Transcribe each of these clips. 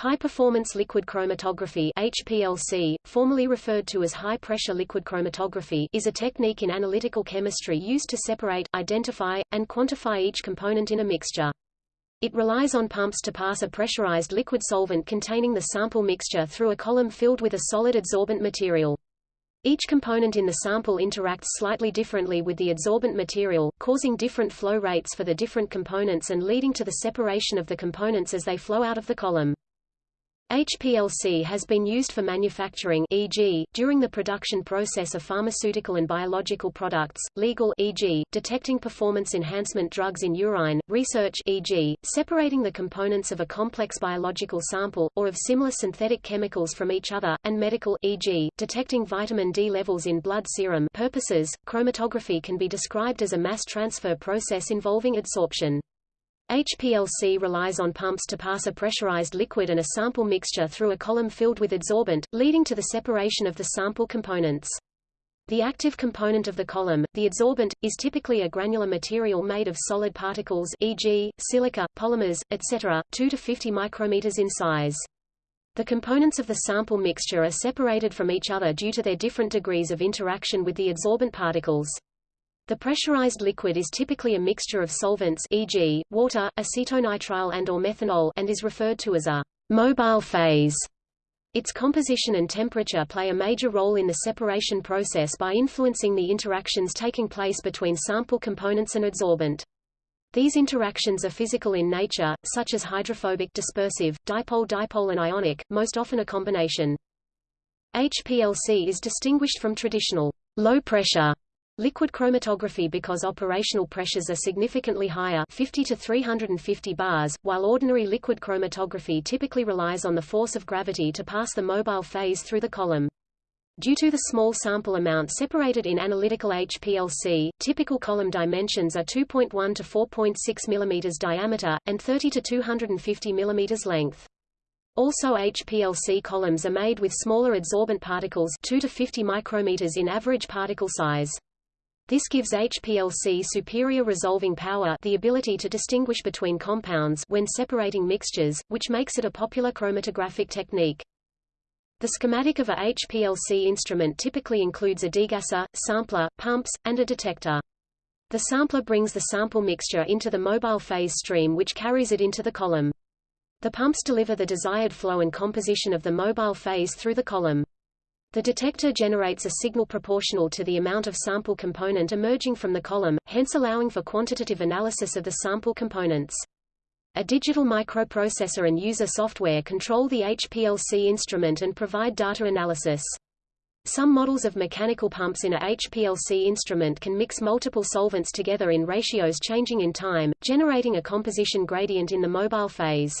High-performance liquid chromatography HPLC, formerly referred to as high-pressure liquid chromatography is a technique in analytical chemistry used to separate, identify, and quantify each component in a mixture. It relies on pumps to pass a pressurized liquid solvent containing the sample mixture through a column filled with a solid adsorbent material. Each component in the sample interacts slightly differently with the adsorbent material, causing different flow rates for the different components and leading to the separation of the components as they flow out of the column. HPLC has been used for manufacturing e.g., during the production process of pharmaceutical and biological products, legal e.g., detecting performance enhancement drugs in urine, research e.g., separating the components of a complex biological sample, or of similar synthetic chemicals from each other, and medical e.g., detecting vitamin D levels in blood serum purposes. Chromatography can be described as a mass transfer process involving adsorption. HPLC relies on pumps to pass a pressurized liquid and a sample mixture through a column filled with adsorbent, leading to the separation of the sample components. The active component of the column, the adsorbent, is typically a granular material made of solid particles e.g., silica, polymers, etc., 2 to 50 micrometers in size. The components of the sample mixture are separated from each other due to their different degrees of interaction with the adsorbent particles. The pressurized liquid is typically a mixture of solvents e.g., water, acetonitrile and or methanol and is referred to as a mobile phase. Its composition and temperature play a major role in the separation process by influencing the interactions taking place between sample components and adsorbent. These interactions are physical in nature, such as hydrophobic dispersive, dipole-dipole and ionic, most often a combination. HPLC is distinguished from traditional low-pressure Liquid chromatography because operational pressures are significantly higher 50 to 350 bars, while ordinary liquid chromatography typically relies on the force of gravity to pass the mobile phase through the column. Due to the small sample amount separated in analytical HPLC, typical column dimensions are 2.1 to 4.6 mm diameter, and 30 to 250 mm length. Also HPLC columns are made with smaller adsorbent particles 2 to 50 micrometers in average particle size. This gives HPLC superior resolving power the ability to distinguish between compounds when separating mixtures, which makes it a popular chromatographic technique. The schematic of a HPLC instrument typically includes a degasser, sampler, pumps, and a detector. The sampler brings the sample mixture into the mobile phase stream which carries it into the column. The pumps deliver the desired flow and composition of the mobile phase through the column. The detector generates a signal proportional to the amount of sample component emerging from the column, hence allowing for quantitative analysis of the sample components. A digital microprocessor and user software control the HPLC instrument and provide data analysis. Some models of mechanical pumps in a HPLC instrument can mix multiple solvents together in ratios changing in time, generating a composition gradient in the mobile phase.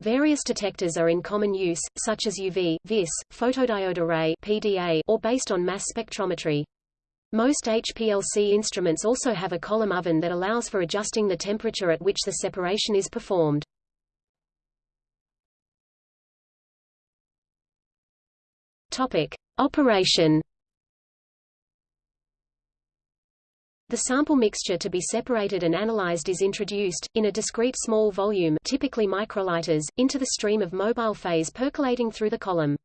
Various detectors are in common use, such as UV, VIS, photodiode array PDA, or based on mass spectrometry. Most HPLC instruments also have a column oven that allows for adjusting the temperature at which the separation is performed. Topic: Operation The sample mixture to be separated and analyzed is introduced, in a discrete small volume typically microliters, into the stream of mobile phase percolating through the column.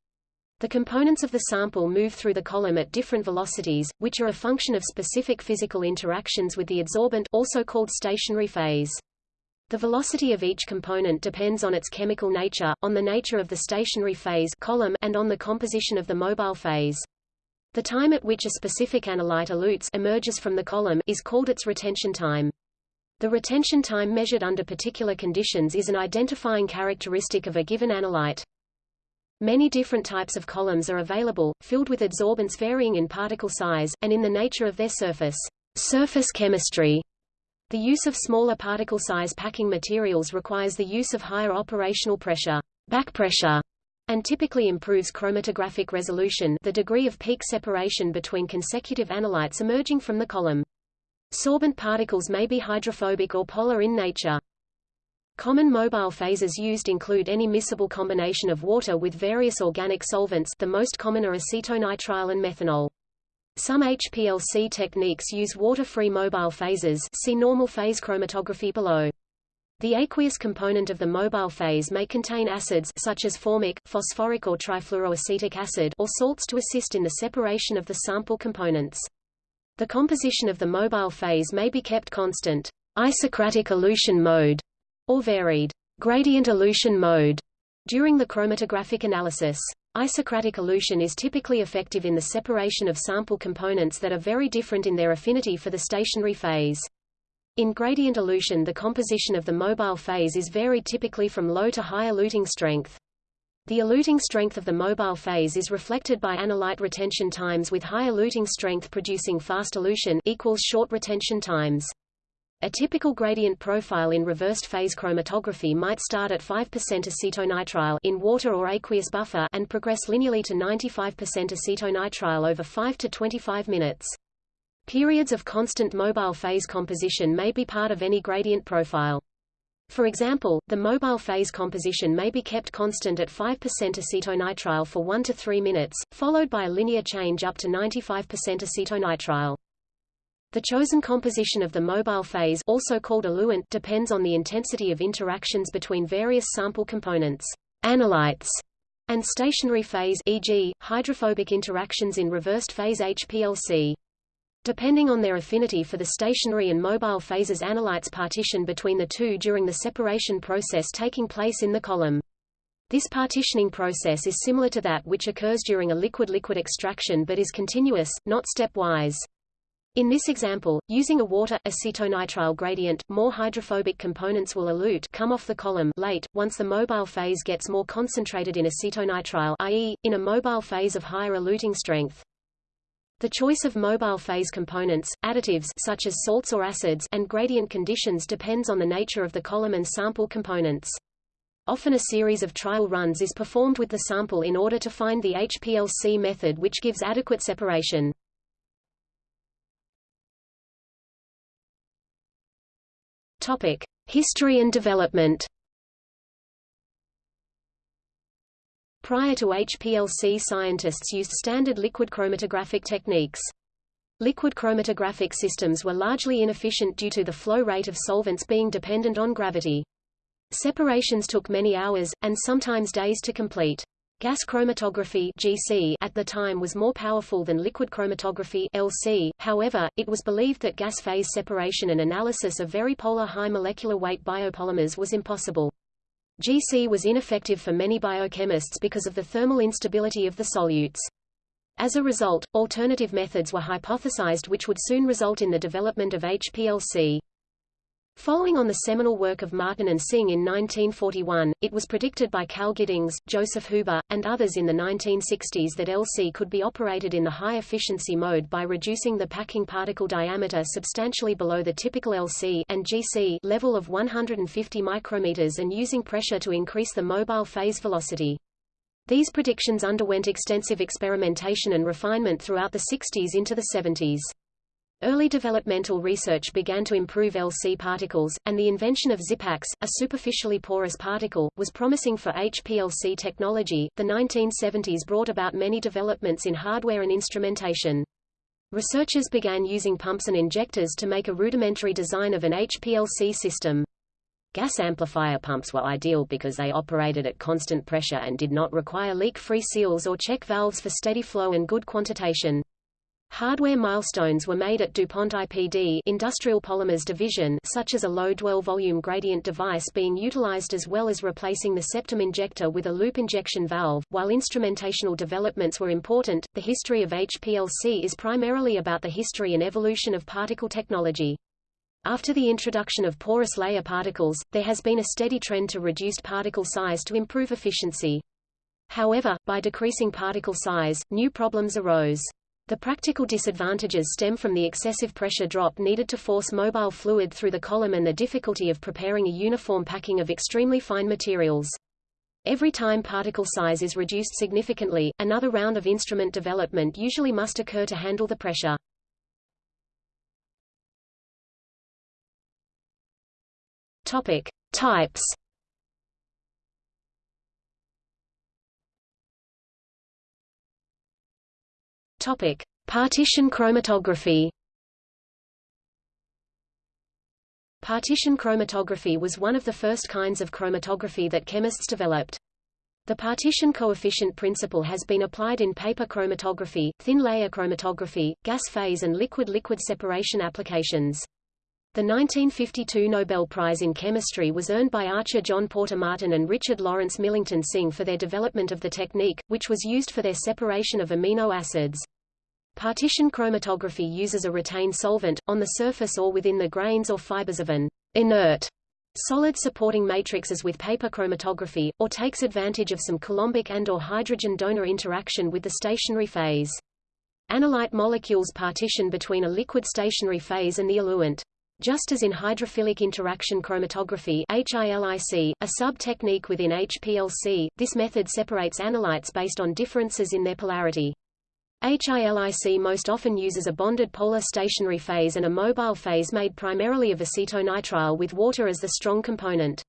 The components of the sample move through the column at different velocities, which are a function of specific physical interactions with the adsorbent also called stationary phase. The velocity of each component depends on its chemical nature, on the nature of the stationary phase column, and on the composition of the mobile phase. The time at which a specific analyte elutes emerges from the column is called its retention time. The retention time measured under particular conditions is an identifying characteristic of a given analyte. Many different types of columns are available, filled with adsorbents varying in particle size, and in the nature of their surface. Surface chemistry. The use of smaller particle size packing materials requires the use of higher operational pressure, back pressure, and typically improves chromatographic resolution the degree of peak separation between consecutive analytes emerging from the column. Sorbent particles may be hydrophobic or polar in nature. Common mobile phases used include any miscible combination of water with various organic solvents the most common are acetonitrile and methanol. Some HPLC techniques use water-free mobile phases see normal phase chromatography below. The aqueous component of the mobile phase may contain acids such as formic, phosphoric or trifluoroacetic acid or salts to assist in the separation of the sample components. The composition of the mobile phase may be kept constant, isocratic elution mode, or varied, gradient elution mode, during the chromatographic analysis. Isocratic elution is typically effective in the separation of sample components that are very different in their affinity for the stationary phase. In gradient elution the composition of the mobile phase is varied typically from low to high eluting strength. The eluting strength of the mobile phase is reflected by analyte retention times with high eluting strength producing fast elution equals short retention times. A typical gradient profile in reversed phase chromatography might start at 5% acetonitrile in water or aqueous buffer and progress linearly to 95% acetonitrile over 5 to 25 minutes. Periods of constant mobile phase composition may be part of any gradient profile. For example, the mobile phase composition may be kept constant at 5% acetonitrile for 1 to 3 minutes, followed by a linear change up to 95% acetonitrile. The chosen composition of the mobile phase also called eluent depends on the intensity of interactions between various sample components, analytes, and stationary phase e.g., hydrophobic interactions in reversed phase HPLC. Depending on their affinity for the stationary and mobile phases analytes partition between the two during the separation process taking place in the column. This partitioning process is similar to that which occurs during a liquid-liquid extraction but is continuous, not stepwise. In this example, using a water acetonitrile gradient, more hydrophobic components will elute come off the column late, once the mobile phase gets more concentrated in acetonitrile i.e., in a mobile phase of higher eluting strength. The choice of mobile phase components, additives such as salts or acids and gradient conditions depends on the nature of the column and sample components. Often a series of trial runs is performed with the sample in order to find the HPLC method which gives adequate separation. Topic: History and development. Prior to HPLC scientists used standard liquid chromatographic techniques. Liquid chromatographic systems were largely inefficient due to the flow rate of solvents being dependent on gravity. Separations took many hours, and sometimes days to complete. Gas chromatography GC at the time was more powerful than liquid chromatography LC, however, it was believed that gas phase separation and analysis of very polar high molecular weight biopolymers was impossible. GC was ineffective for many biochemists because of the thermal instability of the solutes. As a result, alternative methods were hypothesized which would soon result in the development of HPLC. Following on the seminal work of Martin and Synge in 1941, it was predicted by Cal Giddings, Joseph Huber, and others in the 1960s that LC could be operated in the high-efficiency mode by reducing the packing particle diameter substantially below the typical LC and GC level of 150 micrometers and using pressure to increase the mobile phase velocity. These predictions underwent extensive experimentation and refinement throughout the 60s into the 70s. Early developmental research began to improve LC particles, and the invention of Zipax, a superficially porous particle, was promising for HPLC technology. The 1970s brought about many developments in hardware and instrumentation. Researchers began using pumps and injectors to make a rudimentary design of an HPLC system. Gas amplifier pumps were ideal because they operated at constant pressure and did not require leak-free seals or check valves for steady flow and good quantitation. Hardware milestones were made at DuPont IPD Industrial Polymers Division such as a low dwell volume gradient device being utilized as well as replacing the septum injector with a loop injection valve. While instrumentational developments were important, the history of HPLC is primarily about the history and evolution of particle technology. After the introduction of porous layer particles, there has been a steady trend to reduced particle size to improve efficiency. However, by decreasing particle size, new problems arose. The practical disadvantages stem from the excessive pressure drop needed to force mobile fluid through the column and the difficulty of preparing a uniform packing of extremely fine materials. Every time particle size is reduced significantly, another round of instrument development usually must occur to handle the pressure. Topic: Types. Topic: Partition chromatography. Partition chromatography was one of the first kinds of chromatography that chemists developed. The partition coefficient principle has been applied in paper chromatography, thin layer chromatography, gas phase and liquid-liquid separation applications. The 1952 Nobel Prize in Chemistry was earned by Archer John Porter Martin and Richard Lawrence Millington Synge for their development of the technique, which was used for their separation of amino acids. Partition chromatography uses a retained solvent, on the surface or within the grains or fibers of an inert solid supporting matrix as with paper chromatography, or takes advantage of some coulombic and or hydrogen donor interaction with the stationary phase. Analyte molecules partition between a liquid stationary phase and the eluent. Just as in hydrophilic interaction chromatography HILIC, a sub-technique within HPLC, this method separates analytes based on differences in their polarity. HILIC most often uses a bonded polar stationary phase and a mobile phase made primarily of acetonitrile with water as the strong component.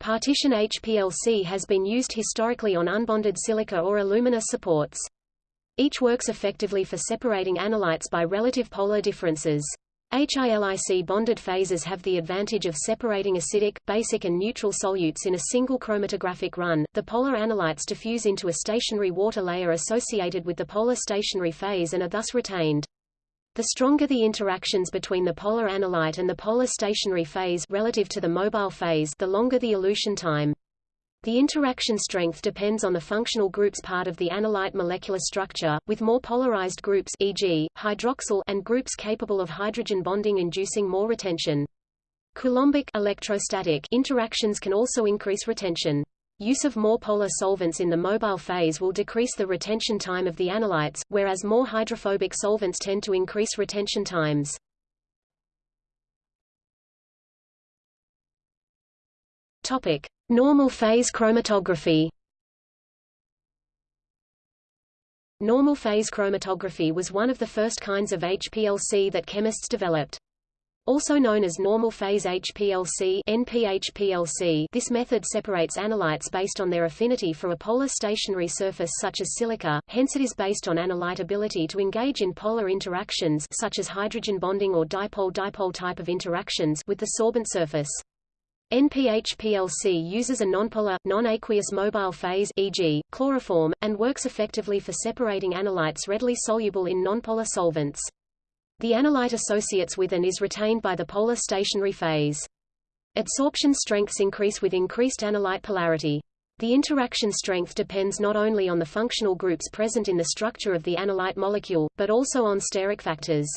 Partition HPLC has been used historically on unbonded silica or alumina supports. Each works effectively for separating analytes by relative polar differences. HILIC bonded phases have the advantage of separating acidic, basic and neutral solutes in a single chromatographic run. The polar analytes diffuse into a stationary water layer associated with the polar stationary phase and are thus retained. The stronger the interactions between the polar analyte and the polar stationary phase relative to the mobile phase, the longer the elution time. The interaction strength depends on the functional groups part of the analyte molecular structure, with more polarized groups e.g., hydroxyl and groups capable of hydrogen bonding inducing more retention. Coulombic electrostatic interactions can also increase retention. Use of more polar solvents in the mobile phase will decrease the retention time of the analytes, whereas more hydrophobic solvents tend to increase retention times. Topic: Normal phase chromatography. Normal phase chromatography was one of the first kinds of HPLC that chemists developed. Also known as normal phase HPLC, NPHPLC, this method separates analytes based on their affinity for a polar stationary surface such as silica, hence it is based on analyte ability to engage in polar interactions such as hydrogen bonding or dipole-dipole type of interactions with the sorbent surface. NPHPLC uses a nonpolar, non-aqueous mobile phase e.g., chloroform, and works effectively for separating analytes readily soluble in nonpolar solvents. The analyte associates with and is retained by the polar stationary phase. Adsorption strengths increase with increased analyte polarity. The interaction strength depends not only on the functional groups present in the structure of the analyte molecule, but also on steric factors.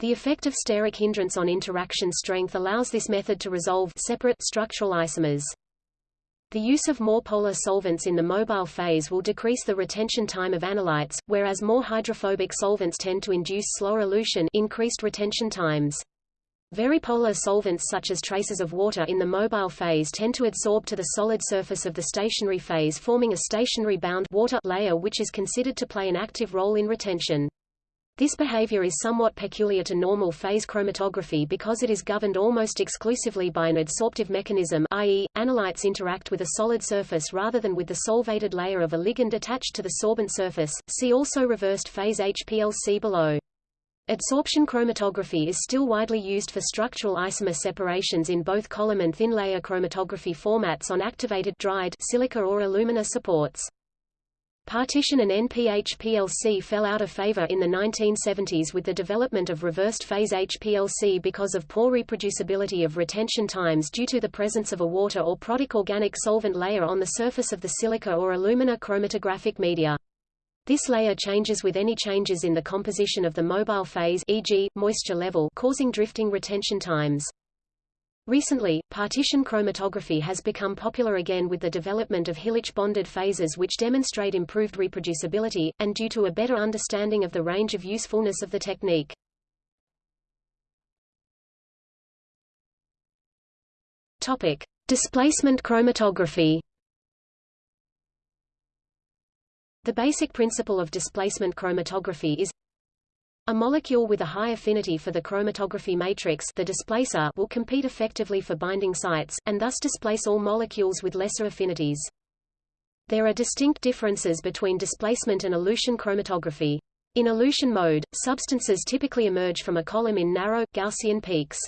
The effect of steric hindrance on interaction strength allows this method to resolve separate structural isomers. The use of more polar solvents in the mobile phase will decrease the retention time of analytes, whereas more hydrophobic solvents tend to induce slower elution increased retention times. Very polar solvents such as traces of water in the mobile phase tend to adsorb to the solid surface of the stationary phase forming a stationary bound water layer which is considered to play an active role in retention. This behavior is somewhat peculiar to normal phase chromatography because it is governed almost exclusively by an adsorptive mechanism i.e., analytes interact with a solid surface rather than with the solvated layer of a ligand attached to the sorbent surface. See also reversed phase HPLC below. Adsorption chromatography is still widely used for structural isomer separations in both column and thin layer chromatography formats on activated dried silica or alumina supports. Partition and NPHPLC fell out of favor in the 1970s with the development of reversed phase HPLC because of poor reproducibility of retention times due to the presence of a water or protic organic solvent layer on the surface of the silica or alumina chromatographic media. This layer changes with any changes in the composition of the mobile phase e.g., moisture level causing drifting retention times. Recently, partition chromatography has become popular again with the development of HILIC bonded phases which demonstrate improved reproducibility, and due to a better understanding of the range of usefulness of the technique. Topic. Displacement chromatography The basic principle of displacement chromatography is a molecule with a high affinity for the chromatography matrix the displacer will compete effectively for binding sites, and thus displace all molecules with lesser affinities. There are distinct differences between displacement and elution chromatography. In elution mode, substances typically emerge from a column in narrow, Gaussian peaks.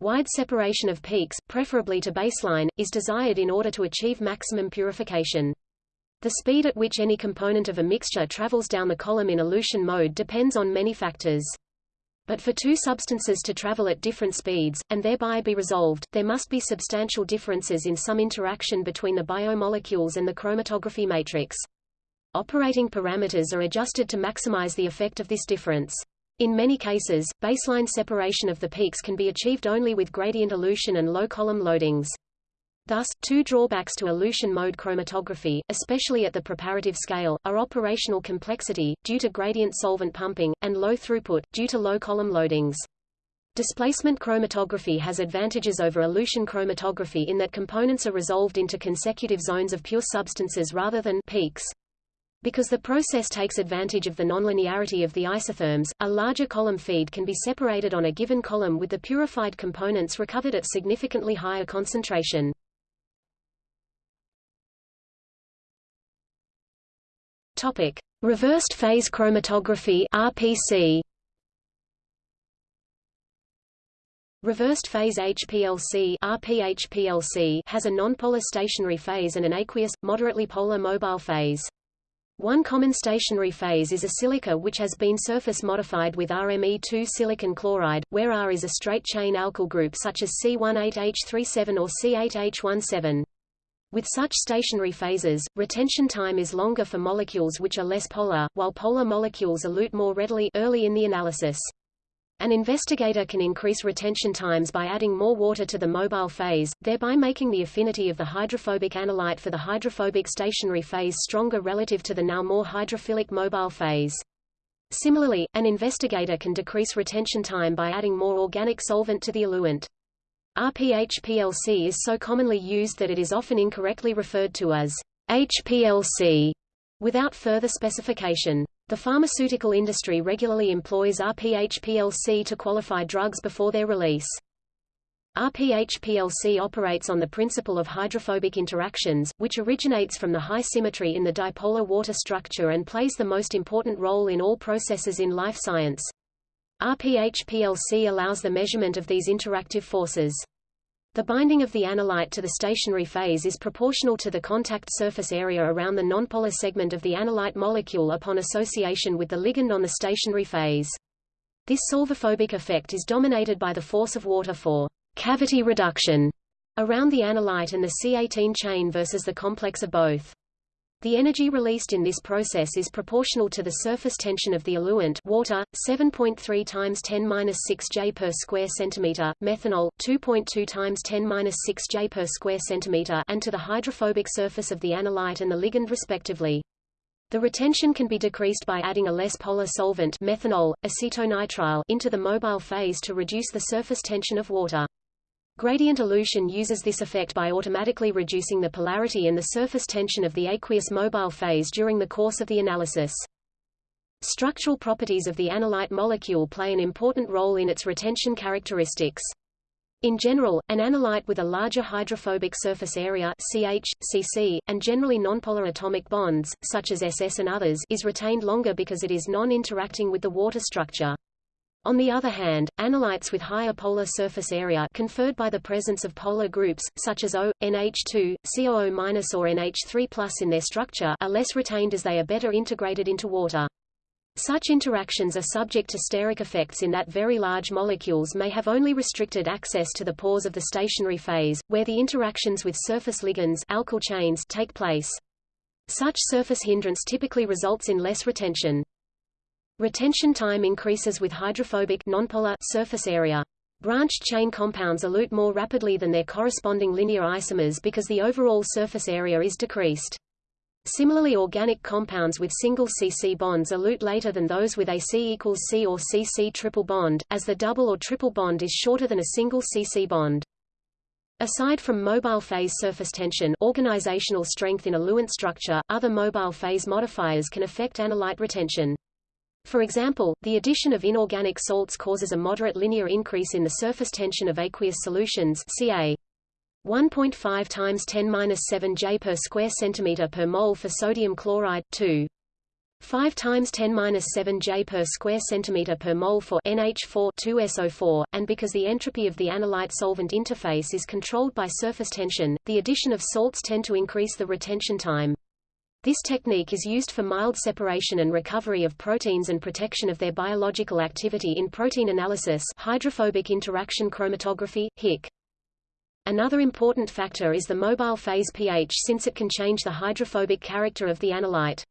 Wide separation of peaks, preferably to baseline, is desired in order to achieve maximum purification. The speed at which any component of a mixture travels down the column in elution mode depends on many factors. But for two substances to travel at different speeds, and thereby be resolved, there must be substantial differences in some interaction between the biomolecules and the chromatography matrix. Operating parameters are adjusted to maximize the effect of this difference. In many cases, baseline separation of the peaks can be achieved only with gradient elution and low column loadings. Thus, two drawbacks to elution mode chromatography, especially at the preparative scale, are operational complexity, due to gradient solvent pumping, and low throughput, due to low column loadings. Displacement chromatography has advantages over elution chromatography in that components are resolved into consecutive zones of pure substances rather than peaks. Because the process takes advantage of the nonlinearity of the isotherms, a larger column feed can be separated on a given column with the purified components recovered at significantly higher concentration. Topic: Reversed phase chromatography (RPC). Reversed phase HPLC RPHPLC has a nonpolar stationary phase and an aqueous, moderately polar mobile phase. One common stationary phase is a silica which has been surface modified with RME2 silicon chloride, where R is a straight-chain alkyl group such as C18H37 or C8H17. With such stationary phases, retention time is longer for molecules which are less polar, while polar molecules elute more readily early in the analysis. An investigator can increase retention times by adding more water to the mobile phase, thereby making the affinity of the hydrophobic analyte for the hydrophobic stationary phase stronger relative to the now more hydrophilic mobile phase. Similarly, an investigator can decrease retention time by adding more organic solvent to the eluent. RPHPLC is so commonly used that it is often incorrectly referred to as HPLC without further specification. The pharmaceutical industry regularly employs RPHPLC to qualify drugs before their release. RPHPLC operates on the principle of hydrophobic interactions, which originates from the high symmetry in the dipolar water structure and plays the most important role in all processes in life science. RPHPLC allows the measurement of these interactive forces. The binding of the analyte to the stationary phase is proportional to the contact surface area around the nonpolar segment of the analyte molecule upon association with the ligand on the stationary phase. This solvophobic effect is dominated by the force of water for cavity reduction around the analyte and the C18 chain versus the complex of both. The energy released in this process is proportional to the surface tension of the eluent water, 7.3 times 10 6 J per square centimeter, methanol, 2.2 times 10 6 J per square centimeter, and to the hydrophobic surface of the analyte and the ligand respectively. The retention can be decreased by adding a less polar solvent methanol, acetonitrile into the mobile phase to reduce the surface tension of water. Gradient elution uses this effect by automatically reducing the polarity and the surface tension of the aqueous mobile phase during the course of the analysis. Structural properties of the analyte molecule play an important role in its retention characteristics. In general, an analyte with a larger hydrophobic surface area CH, CC, and generally nonpolar atomic bonds, such as SS and others, is retained longer because it is non-interacting with the water structure. On the other hand, analytes with higher polar surface area conferred by the presence of polar groups, such as O, NH2, COO- or NH3 in their structure are less retained as they are better integrated into water. Such interactions are subject to steric effects in that very large molecules may have only restricted access to the pores of the stationary phase, where the interactions with surface ligands alkyl chains take place. Such surface hindrance typically results in less retention. Retention time increases with hydrophobic nonpolar surface area. Branched chain compounds elute more rapidly than their corresponding linear isomers because the overall surface area is decreased. Similarly organic compounds with single CC bonds elute later than those with a C equals C or CC triple bond, as the double or triple bond is shorter than a single CC bond. Aside from mobile phase surface tension organizational strength in a eluent structure, other mobile phase modifiers can affect analyte retention. For example, the addition of inorganic salts causes a moderate linear increase in the surface tension of aqueous solutions Ca 1.5 times 10 7 J per square centimeter per mole for sodium chloride 2 5 times 10 minus 7 J per square centimeter per mole for NH4 2SO4, and because the entropy of the analyte solvent interface is controlled by surface tension, the addition of salts tend to increase the retention time. This technique is used for mild separation and recovery of proteins and protection of their biological activity in protein analysis hydrophobic interaction chromatography, HIC. Another important factor is the mobile phase pH since it can change the hydrophobic character of the analyte.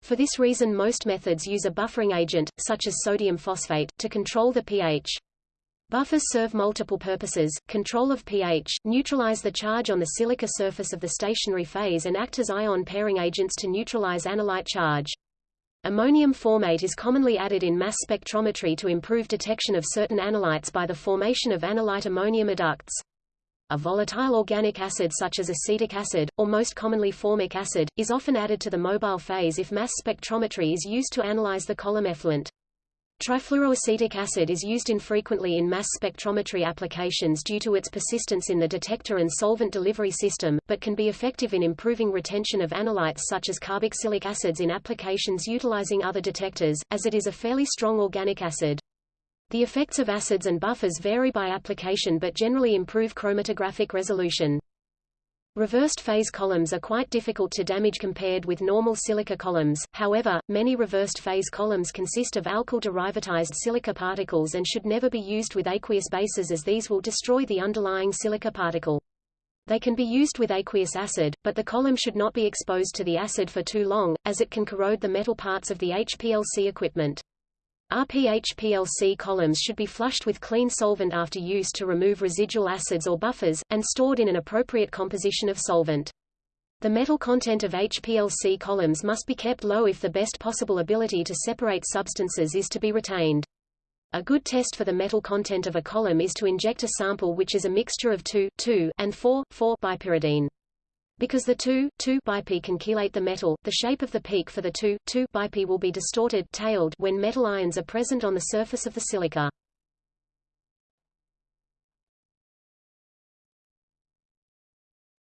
For this reason most methods use a buffering agent, such as sodium phosphate, to control the pH. Buffers serve multiple purposes, control of pH, neutralize the charge on the silica surface of the stationary phase and act as ion pairing agents to neutralize analyte charge. Ammonium formate is commonly added in mass spectrometry to improve detection of certain analytes by the formation of analyte ammonium adducts. A volatile organic acid such as acetic acid, or most commonly formic acid, is often added to the mobile phase if mass spectrometry is used to analyze the column effluent. Trifluoroacetic acid is used infrequently in mass spectrometry applications due to its persistence in the detector and solvent delivery system, but can be effective in improving retention of analytes such as carboxylic acids in applications utilizing other detectors, as it is a fairly strong organic acid. The effects of acids and buffers vary by application but generally improve chromatographic resolution. Reversed phase columns are quite difficult to damage compared with normal silica columns, however, many reversed phase columns consist of alkyl derivatized silica particles and should never be used with aqueous bases as these will destroy the underlying silica particle. They can be used with aqueous acid, but the column should not be exposed to the acid for too long, as it can corrode the metal parts of the HPLC equipment. RPHPLC columns should be flushed with clean solvent after use to remove residual acids or buffers, and stored in an appropriate composition of solvent. The metal content of HPLC columns must be kept low if the best possible ability to separate substances is to be retained. A good test for the metal content of a column is to inject a sample which is a mixture of 2, 2 and 4, 4 bipyridine. Because the 2,2-bipe can chelate the metal, the shape of the peak for the 2,2-bipe will be distorted tailed when metal ions are present on the surface of the silica.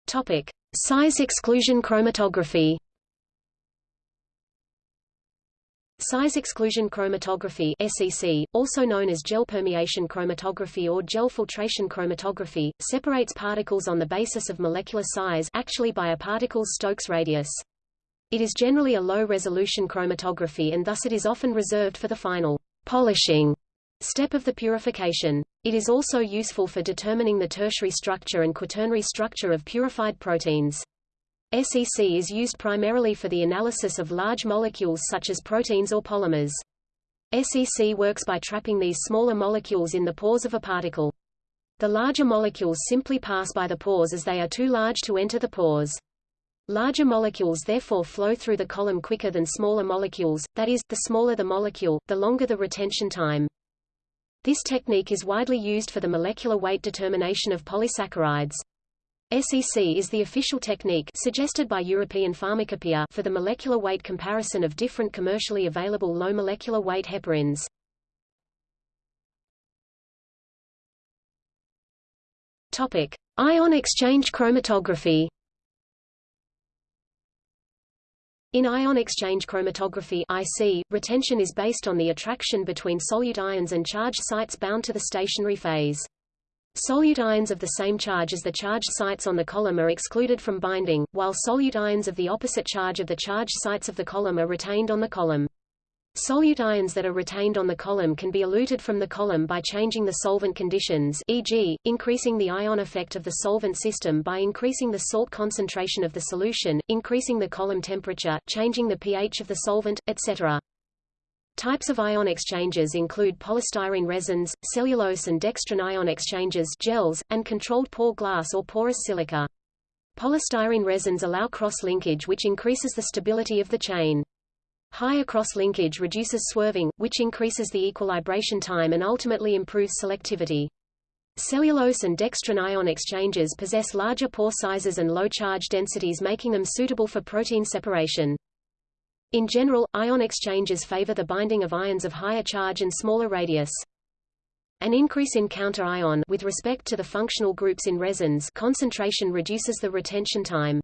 Topic: Size exclusion chromatography. Size exclusion chromatography SEC, also known as gel permeation chromatography or gel filtration chromatography, separates particles on the basis of molecular size actually by a particle's Stokes radius. It is generally a low-resolution chromatography and thus it is often reserved for the final polishing step of the purification. It is also useful for determining the tertiary structure and quaternary structure of purified proteins. SEC is used primarily for the analysis of large molecules such as proteins or polymers. SEC works by trapping these smaller molecules in the pores of a particle. The larger molecules simply pass by the pores as they are too large to enter the pores. Larger molecules therefore flow through the column quicker than smaller molecules, that is, the smaller the molecule, the longer the retention time. This technique is widely used for the molecular weight determination of polysaccharides. SEC is the official technique suggested by European Pharmacopoeia for the molecular weight comparison of different commercially available low molecular weight heparins. Topic: Ion exchange chromatography. In ion exchange chromatography IC, retention is based on the attraction between solute ions and charged sites bound to the stationary phase. Solute ions of the same charge as the charged sites on the column are excluded from binding, while solute ions of the opposite charge of the charged sites of the column are retained on the column. Solute ions that are retained on the column can be eluted from the column by changing the solvent conditions e.g., increasing the ion effect of the solvent system by increasing the salt concentration of the solution, increasing the column temperature, changing the pH of the solvent, etc. Types of ion exchanges include polystyrene resins, cellulose and dextran ion exchanges gels, and controlled pore glass or porous silica. Polystyrene resins allow cross-linkage which increases the stability of the chain. Higher cross-linkage reduces swerving, which increases the equilibration time and ultimately improves selectivity. Cellulose and dextran ion exchanges possess larger pore sizes and low charge densities making them suitable for protein separation. In general, ion exchanges favor the binding of ions of higher charge and smaller radius. An increase in counter-ion with respect to the functional groups in resins concentration reduces the retention time.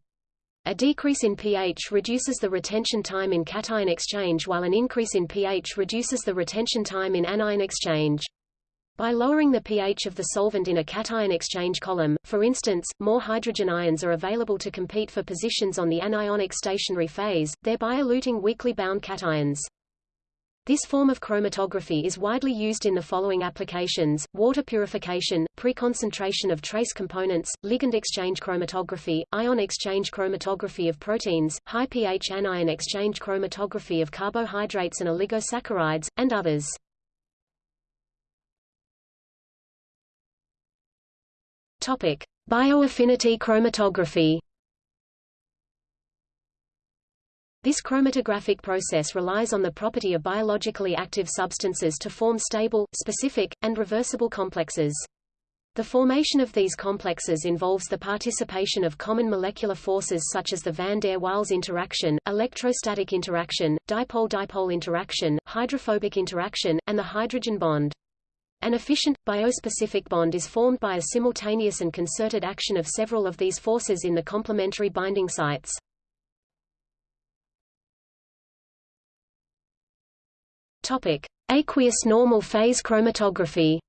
A decrease in pH reduces the retention time in cation exchange while an increase in pH reduces the retention time in anion exchange. By lowering the pH of the solvent in a cation exchange column, for instance, more hydrogen ions are available to compete for positions on the anionic stationary phase, thereby eluting weakly bound cations. This form of chromatography is widely used in the following applications, water purification, pre-concentration of trace components, ligand exchange chromatography, ion exchange chromatography of proteins, high pH anion exchange chromatography of carbohydrates and oligosaccharides, and others. Topic: Bioaffinity chromatography. This chromatographic process relies on the property of biologically active substances to form stable, specific, and reversible complexes. The formation of these complexes involves the participation of common molecular forces such as the van der Waals interaction, electrostatic interaction, dipole-dipole interaction, hydrophobic interaction, and the hydrogen bond. An efficient, biospecific bond is formed by a simultaneous and concerted action of several of these forces in the complementary binding sites. Topic: Aqueous normal phase chromatography.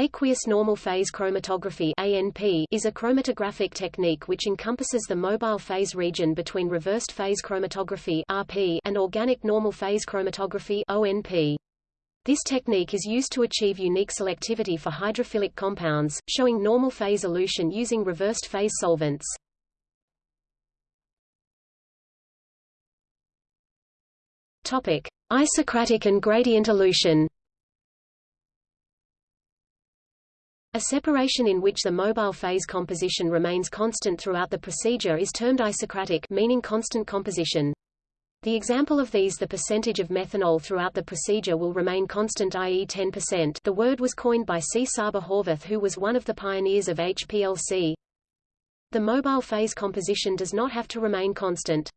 Aqueous normal phase chromatography ANP is a chromatographic technique which encompasses the mobile phase region between reversed phase chromatography RP and organic normal phase chromatography ONP. This technique is used to achieve unique selectivity for hydrophilic compounds, showing normal phase elution using reversed phase solvents. Topic: Isocratic and gradient elution. A separation in which the mobile phase composition remains constant throughout the procedure is termed isocratic meaning constant composition. The example of these the percentage of methanol throughout the procedure will remain constant i.e. 10%. The word was coined by Csaba Horvath who was one of the pioneers of HPLC. The mobile phase composition does not have to remain constant.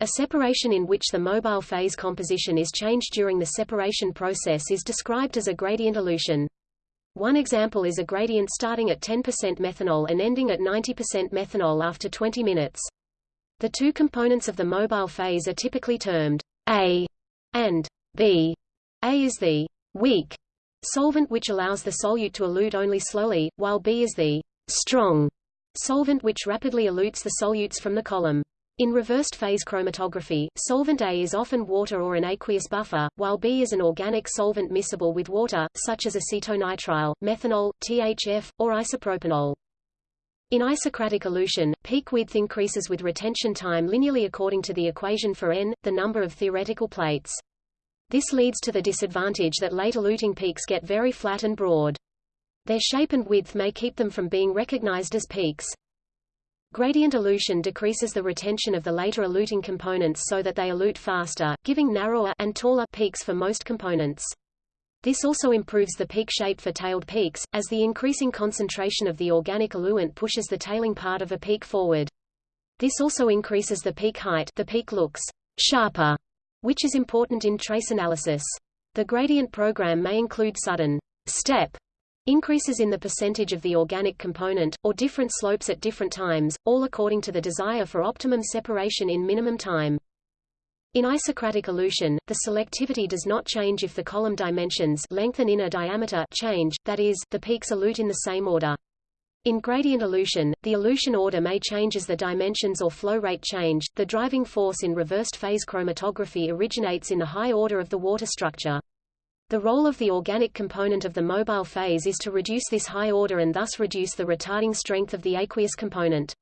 A separation in which the mobile phase composition is changed during the separation process is described as a gradient elution. One example is a gradient starting at 10% methanol and ending at 90% methanol after 20 minutes. The two components of the mobile phase are typically termed A and B. A is the weak solvent which allows the solute to elute only slowly, while B is the strong solvent which rapidly elutes the solutes from the column. In reversed phase chromatography, solvent A is often water or an aqueous buffer, while B is an organic solvent miscible with water, such as acetonitrile, methanol, THF, or isopropanol. In isocratic elution, peak width increases with retention time linearly according to the equation for n, the number of theoretical plates. This leads to the disadvantage that late eluting peaks get very flat and broad. Their shape and width may keep them from being recognized as peaks. Gradient elution decreases the retention of the later eluting components so that they elute faster, giving narrower and taller peaks for most components. This also improves the peak shape for tailed peaks, as the increasing concentration of the organic eluent pushes the tailing part of a peak forward. This also increases the peak height the peak looks sharper, which is important in trace analysis. The gradient program may include sudden step Increases in the percentage of the organic component, or different slopes at different times, all according to the desire for optimum separation in minimum time. In isocratic elution, the selectivity does not change if the column dimensions length and inner diameter change, that is, the peaks elute in the same order. In gradient elution, the elution order may change as the dimensions or flow rate change. The driving force in reversed phase chromatography originates in the high order of the water structure. The role of the organic component of the mobile phase is to reduce this high order and thus reduce the retarding strength of the aqueous component.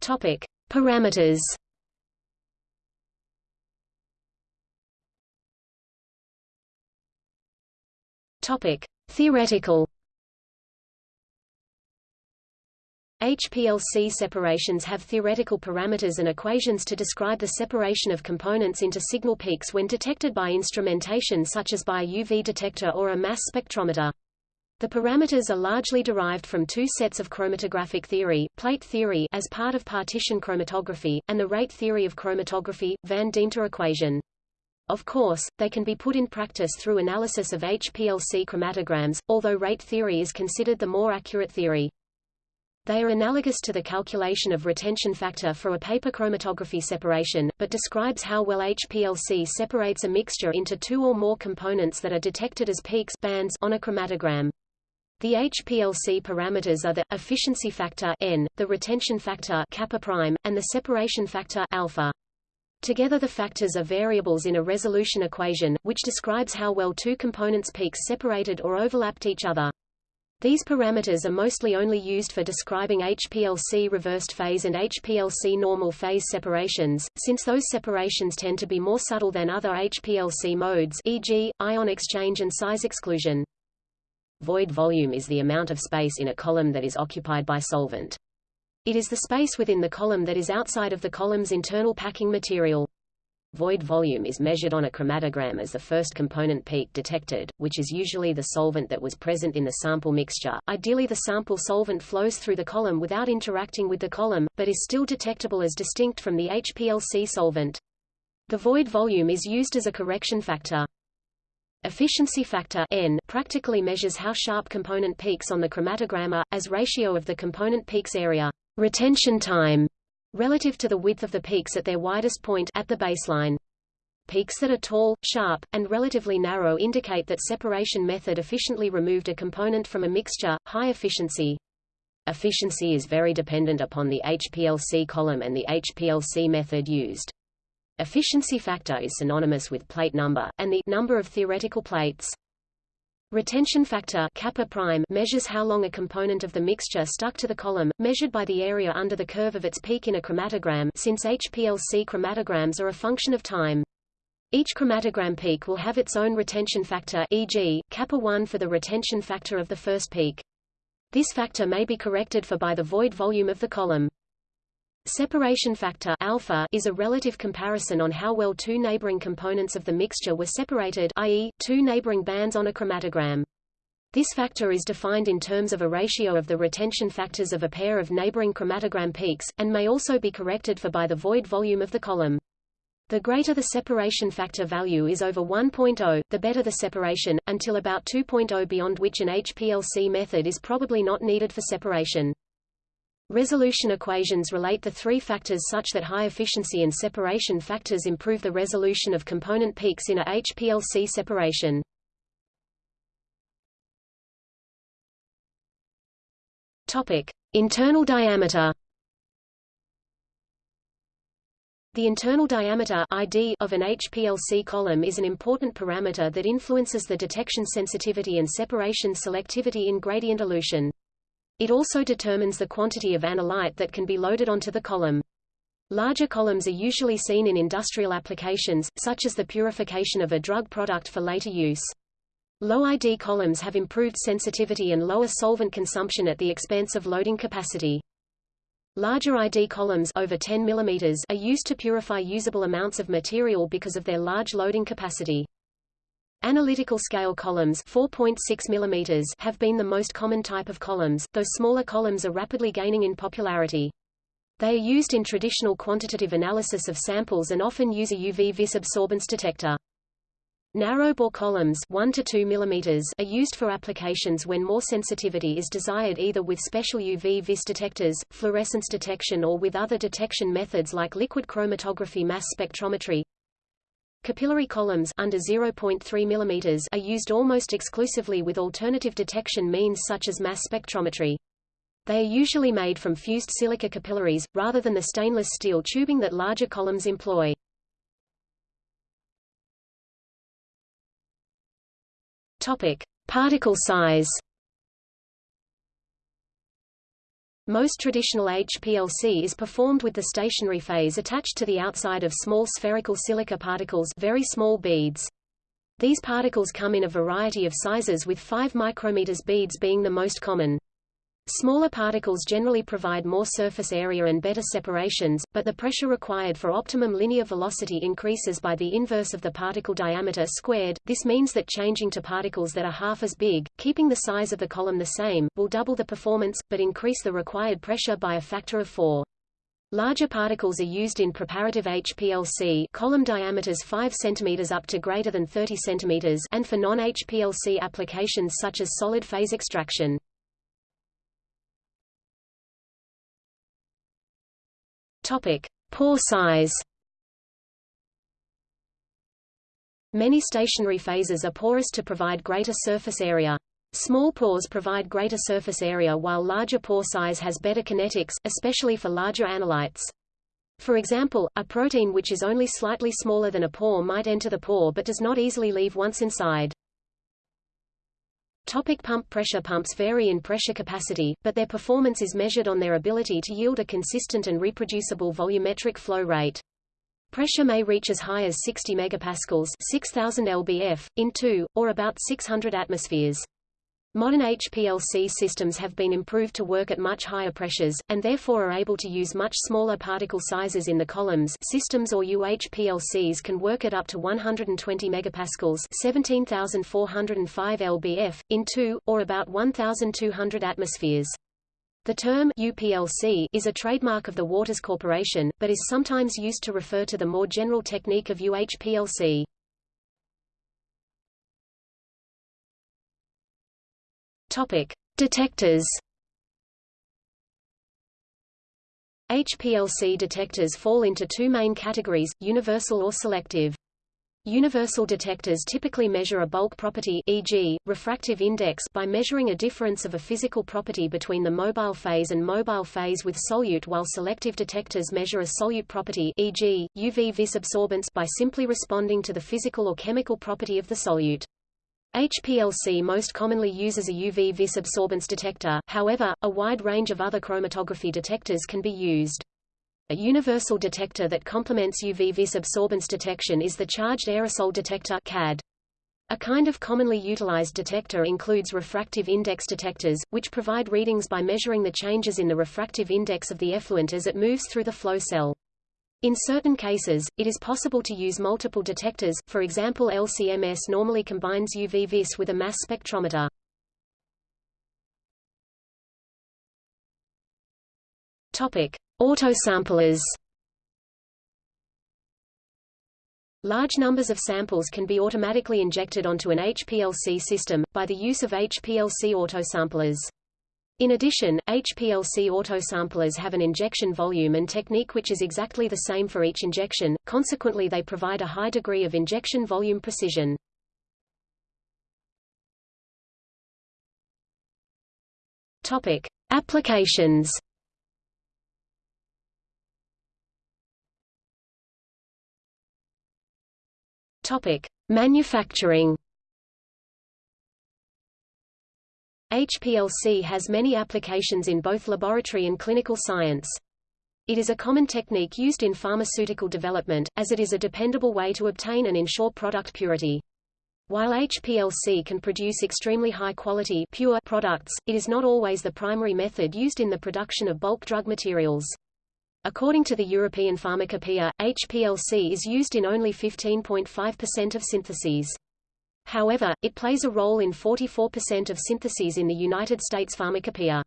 Topic: Parameters. Topic: Theoretical. HPLC separations have theoretical parameters and equations to describe the separation of components into signal peaks when detected by instrumentation such as by a UV detector or a mass spectrometer. The parameters are largely derived from two sets of chromatographic theory, plate theory as part of partition chromatography, and the rate theory of chromatography, van Deemter equation. Of course, they can be put in practice through analysis of HPLC chromatograms, although rate theory is considered the more accurate theory. They are analogous to the calculation of retention factor for a paper chromatography separation, but describes how well HPLC separates a mixture into two or more components that are detected as peaks bands on a chromatogram. The HPLC parameters are the efficiency factor n, the retention factor kappa prime, and the separation factor alpha. Together the factors are variables in a resolution equation, which describes how well two components peaks separated or overlapped each other. These parameters are mostly only used for describing HPLC reversed phase and HPLC normal phase separations, since those separations tend to be more subtle than other HPLC modes e.g., ion exchange and size exclusion. Void volume is the amount of space in a column that is occupied by solvent. It is the space within the column that is outside of the column's internal packing material. Void volume is measured on a chromatogram as the first component peak detected, which is usually the solvent that was present in the sample mixture. Ideally the sample solvent flows through the column without interacting with the column, but is still detectable as distinct from the HPLC solvent. The void volume is used as a correction factor. Efficiency factor N practically measures how sharp component peaks on the chromatogram are, as ratio of the component peaks area retention time relative to the width of the peaks at their widest point at the baseline. Peaks that are tall, sharp, and relatively narrow indicate that separation method efficiently removed a component from a mixture, high efficiency. Efficiency is very dependent upon the HPLC column and the HPLC method used. Efficiency factor is synonymous with plate number, and the number of theoretical plates. Retention factor kappa prime measures how long a component of the mixture stuck to the column, measured by the area under the curve of its peak in a chromatogram since HPLC chromatograms are a function of time. Each chromatogram peak will have its own retention factor e.g., kappa 1 for the retention factor of the first peak. This factor may be corrected for by the void volume of the column. Separation factor alpha is a relative comparison on how well two neighboring components of the mixture were separated i.e., two neighboring bands on a chromatogram. This factor is defined in terms of a ratio of the retention factors of a pair of neighboring chromatogram peaks, and may also be corrected for by the void volume of the column. The greater the separation factor value is over 1.0, the better the separation, until about 2.0 beyond which an HPLC method is probably not needed for separation. Resolution equations relate the three factors such that high efficiency and separation factors improve the resolution of component peaks in a HPLC separation. Topic: Internal diameter. The internal diameter ID of an HPLC column is an important parameter that influences the detection sensitivity and separation selectivity in gradient elution. It also determines the quantity of analyte that can be loaded onto the column. Larger columns are usually seen in industrial applications, such as the purification of a drug product for later use. Low ID columns have improved sensitivity and lower solvent consumption at the expense of loading capacity. Larger ID columns over 10 mm are used to purify usable amounts of material because of their large loading capacity. Analytical scale columns 4.6 mm have been the most common type of columns, though smaller columns are rapidly gaining in popularity. They are used in traditional quantitative analysis of samples and often use a UV vis absorbance detector. Narrow-bore columns 1 to 2 mm are used for applications when more sensitivity is desired either with special UV vis detectors, fluorescence detection or with other detection methods like liquid chromatography mass spectrometry. Capillary columns under 0.3 mm are used almost exclusively with alternative detection means such as mass spectrometry. They are usually made from fused silica capillaries, rather than the stainless steel tubing that larger columns employ. Topic. Particle size Most traditional HPLC is performed with the stationary phase attached to the outside of small spherical silica particles very small beads. These particles come in a variety of sizes with 5 micrometers beads being the most common. Smaller particles generally provide more surface area and better separations, but the pressure required for optimum linear velocity increases by the inverse of the particle diameter squared. This means that changing to particles that are half as big, keeping the size of the column the same, will double the performance, but increase the required pressure by a factor of 4. Larger particles are used in preparative HPLC column diameters 5 cm up to greater than 30 cm and for non-HPLC applications such as solid phase extraction. Topic: Pore size. Many stationary phases are porous to provide greater surface area. Small pores provide greater surface area while larger pore size has better kinetics, especially for larger analytes. For example, a protein which is only slightly smaller than a pore might enter the pore but does not easily leave once inside. Topic pump Pressure pumps vary in pressure capacity, but their performance is measured on their ability to yield a consistent and reproducible volumetric flow rate. Pressure may reach as high as 60 megapascals 6000 lbf, in 2, or about 600 atmospheres. Modern HPLC systems have been improved to work at much higher pressures, and therefore are able to use much smaller particle sizes in the columns systems or UHPLCs can work at up to 120 megapascals 17,405 lbf, in 2, or about 1,200 atmospheres. The term UPLC is a trademark of the Waters Corporation, but is sometimes used to refer to the more general technique of UHPLC. Topic: Detectors. HPLC detectors fall into two main categories, universal or selective. Universal detectors typically measure a bulk property e.g., refractive index by measuring a difference of a physical property between the mobile phase and mobile phase with solute while selective detectors measure a solute property e.g., UV vis absorbance by simply responding to the physical or chemical property of the solute. HPLC most commonly uses a UV vis absorbance detector, however, a wide range of other chromatography detectors can be used. A universal detector that complements UV vis absorbance detection is the Charged Aerosol Detector CAD. A kind of commonly utilized detector includes refractive index detectors, which provide readings by measuring the changes in the refractive index of the effluent as it moves through the flow cell. In certain cases, it is possible to use multiple detectors, for example LCMS normally combines UV-Vis with a mass spectrometer. Topic: Autosamplers. Large numbers of samples can be automatically injected onto an HPLC system, by the use of HPLC autosamplers. In addition, HPLC autosamplers have an injection volume and technique which is exactly the same for each injection, consequently they provide a high degree of injection volume precision. Topic. Applications Topic. Manufacturing HPLC has many applications in both laboratory and clinical science. It is a common technique used in pharmaceutical development, as it is a dependable way to obtain and ensure product purity. While HPLC can produce extremely high-quality pure products, it is not always the primary method used in the production of bulk drug materials. According to the European Pharmacopoeia, HPLC is used in only 15.5% of syntheses. However, it plays a role in 44% of syntheses in the United States Pharmacopoeia.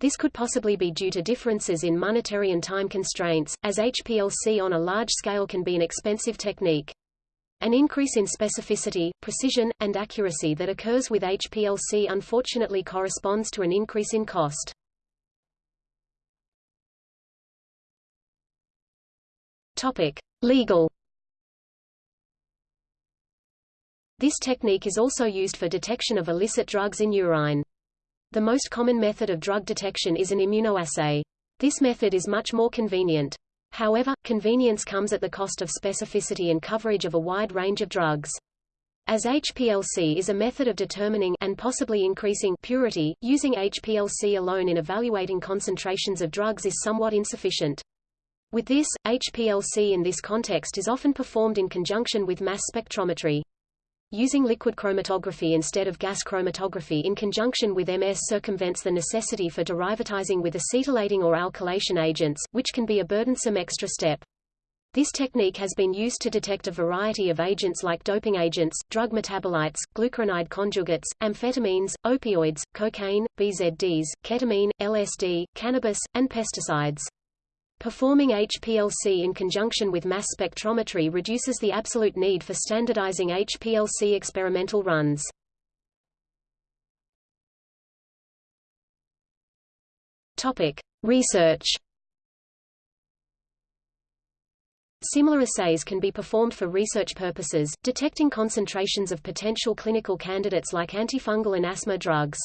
This could possibly be due to differences in monetary and time constraints, as HPLC on a large scale can be an expensive technique. An increase in specificity, precision, and accuracy that occurs with HPLC unfortunately corresponds to an increase in cost. Topic: Legal This technique is also used for detection of illicit drugs in urine. The most common method of drug detection is an immunoassay. This method is much more convenient. However, convenience comes at the cost of specificity and coverage of a wide range of drugs. As HPLC is a method of determining and possibly increasing purity, using HPLC alone in evaluating concentrations of drugs is somewhat insufficient. With this, HPLC in this context is often performed in conjunction with mass spectrometry. Using liquid chromatography instead of gas chromatography in conjunction with MS circumvents the necessity for derivatizing with acetylating or alkylation agents, which can be a burdensome extra step. This technique has been used to detect a variety of agents like doping agents, drug metabolites, glucuronide conjugates, amphetamines, opioids, cocaine, BZDs, ketamine, LSD, cannabis, and pesticides. Performing HPLC in conjunction with mass spectrometry reduces the absolute need for standardizing HPLC experimental runs. Topic: Research. Similar assays can be performed for research purposes, detecting concentrations of potential clinical candidates like antifungal and asthma drugs.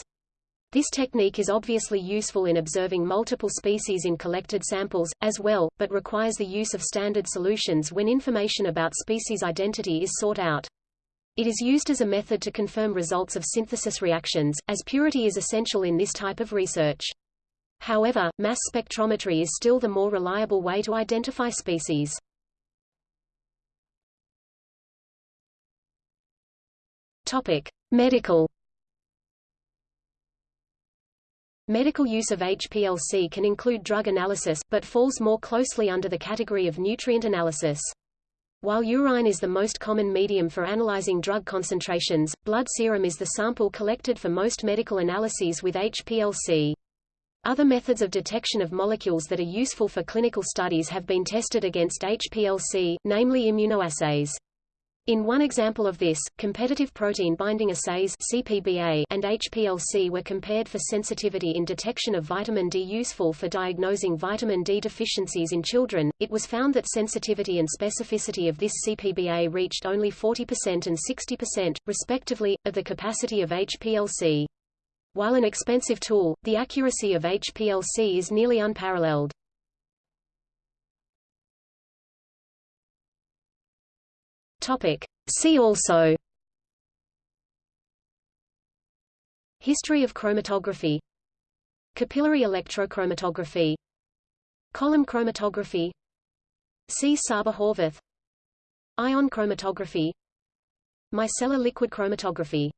This technique is obviously useful in observing multiple species in collected samples, as well, but requires the use of standard solutions when information about species identity is sought out. It is used as a method to confirm results of synthesis reactions, as purity is essential in this type of research. However, mass spectrometry is still the more reliable way to identify species. Topic: Medical. Medical use of HPLC can include drug analysis, but falls more closely under the category of nutrient analysis. While urine is the most common medium for analyzing drug concentrations, blood serum is the sample collected for most medical analyses with HPLC. Other methods of detection of molecules that are useful for clinical studies have been tested against HPLC, namely immunoassays. In one example of this, competitive protein binding assays CPBA and HPLC were compared for sensitivity in detection of vitamin D useful for diagnosing vitamin D deficiencies in children. It was found that sensitivity and specificity of this CPBA reached only 40% and 60%, respectively, of the capacity of HPLC. While an expensive tool, the accuracy of HPLC is nearly unparalleled. Topic. See also. History of chromatography. Capillary electrochromatography. Column chromatography. Csaba Horvath Ion chromatography. Micellar liquid chromatography